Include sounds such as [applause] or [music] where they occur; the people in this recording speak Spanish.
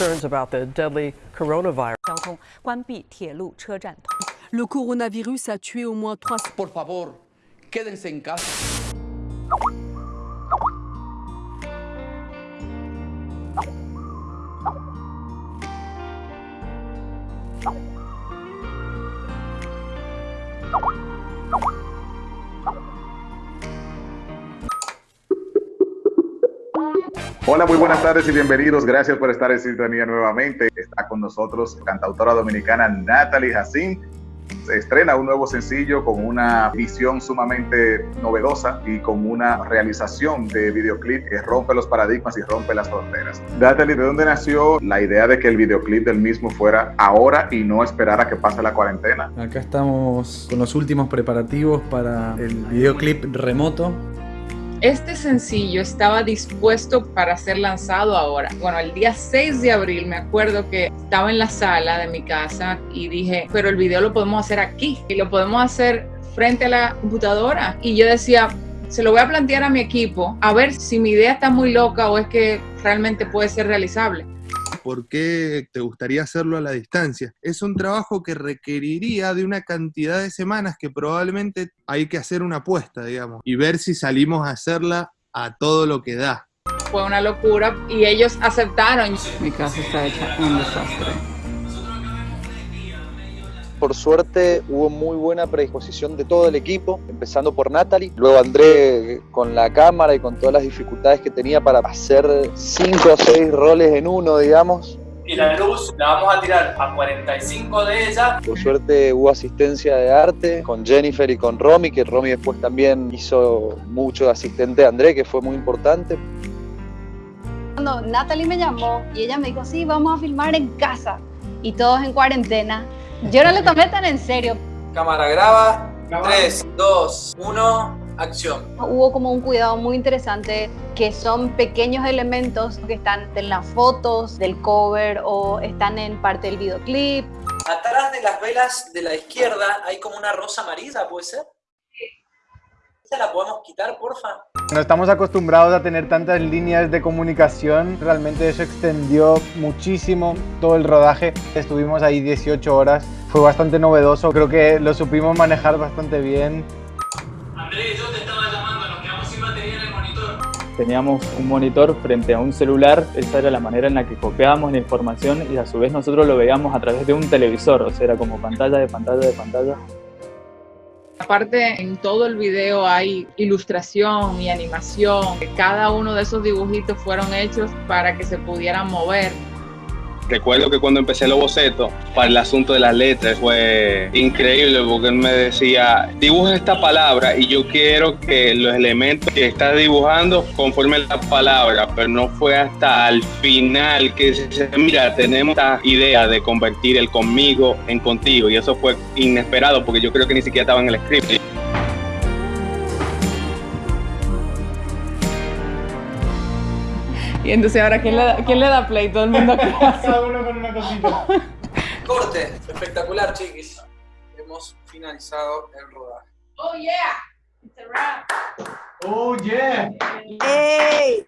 concerns about the deadly coronavirus. Le coronavirus a tué au moins 3 Por favor, quédense en casa. Hola, muy buenas tardes y bienvenidos. Gracias por estar en sintonía nuevamente. Está con nosotros cantautora dominicana Natalie Jacín. Se estrena un nuevo sencillo con una visión sumamente novedosa y con una realización de videoclip que rompe los paradigmas y rompe las fronteras. Natalie, ¿de dónde nació la idea de que el videoclip del mismo fuera ahora y no esperar a que pase la cuarentena? Acá estamos con los últimos preparativos para el videoclip remoto este sencillo estaba dispuesto para ser lanzado ahora. Bueno, el día 6 de abril me acuerdo que estaba en la sala de mi casa y dije, pero el video lo podemos hacer aquí y lo podemos hacer frente a la computadora. Y yo decía, se lo voy a plantear a mi equipo a ver si mi idea está muy loca o es que realmente puede ser realizable por qué te gustaría hacerlo a la distancia. Es un trabajo que requeriría de una cantidad de semanas que probablemente hay que hacer una apuesta, digamos, y ver si salimos a hacerla a todo lo que da. Fue una locura y ellos aceptaron. Mi casa está hecha un desastre por suerte hubo muy buena predisposición de todo el equipo, empezando por Natalie, luego André con la cámara y con todas las dificultades que tenía para hacer cinco o seis roles en uno, digamos. Y la luz la vamos a tirar a 45 de ellas. Por suerte hubo asistencia de arte con Jennifer y con Romy, que Romy después también hizo mucho de asistente de André, que fue muy importante. Cuando Natalie me llamó y ella me dijo, sí, vamos a filmar en casa y todos en cuarentena, yo no lo tomé tan en serio. Cámara graba. 3, 2, 1, acción. Hubo como un cuidado muy interesante que son pequeños elementos que están en las fotos del cover o están en parte del videoclip. Atrás de las velas de la izquierda hay como una rosa amarilla, ¿puede ser? la podemos quitar, porfa? No estamos acostumbrados a tener tantas líneas de comunicación, realmente eso extendió muchísimo todo el rodaje. Estuvimos ahí 18 horas, fue bastante novedoso, creo que lo supimos manejar bastante bien. Andrés, yo te estaba llamando, nos quedamos sin batería en el monitor. Teníamos un monitor frente a un celular, esa era la manera en la que copiábamos la información y a su vez nosotros lo veíamos a través de un televisor, o sea, era como pantalla de pantalla de pantalla. Aparte, en todo el video hay ilustración y animación. Cada uno de esos dibujitos fueron hechos para que se pudieran mover. Recuerdo que cuando empecé los bocetos para el asunto de las letras fue increíble porque él me decía, dibuja esta palabra y yo quiero que los elementos que estás dibujando conformen la palabra, pero no fue hasta al final que se mira, tenemos esta idea de convertir el conmigo en contigo y eso fue inesperado porque yo creo que ni siquiera estaba en el script. Y entonces ahora, ¿quién le da, ¿quién le da play? Todo el mundo [laughs] Cada uno con una cosita. Corte, espectacular, chiquis. Hemos finalizado el rodaje. Oh yeah, it's a wrap. Oh yeah. ¡Ey!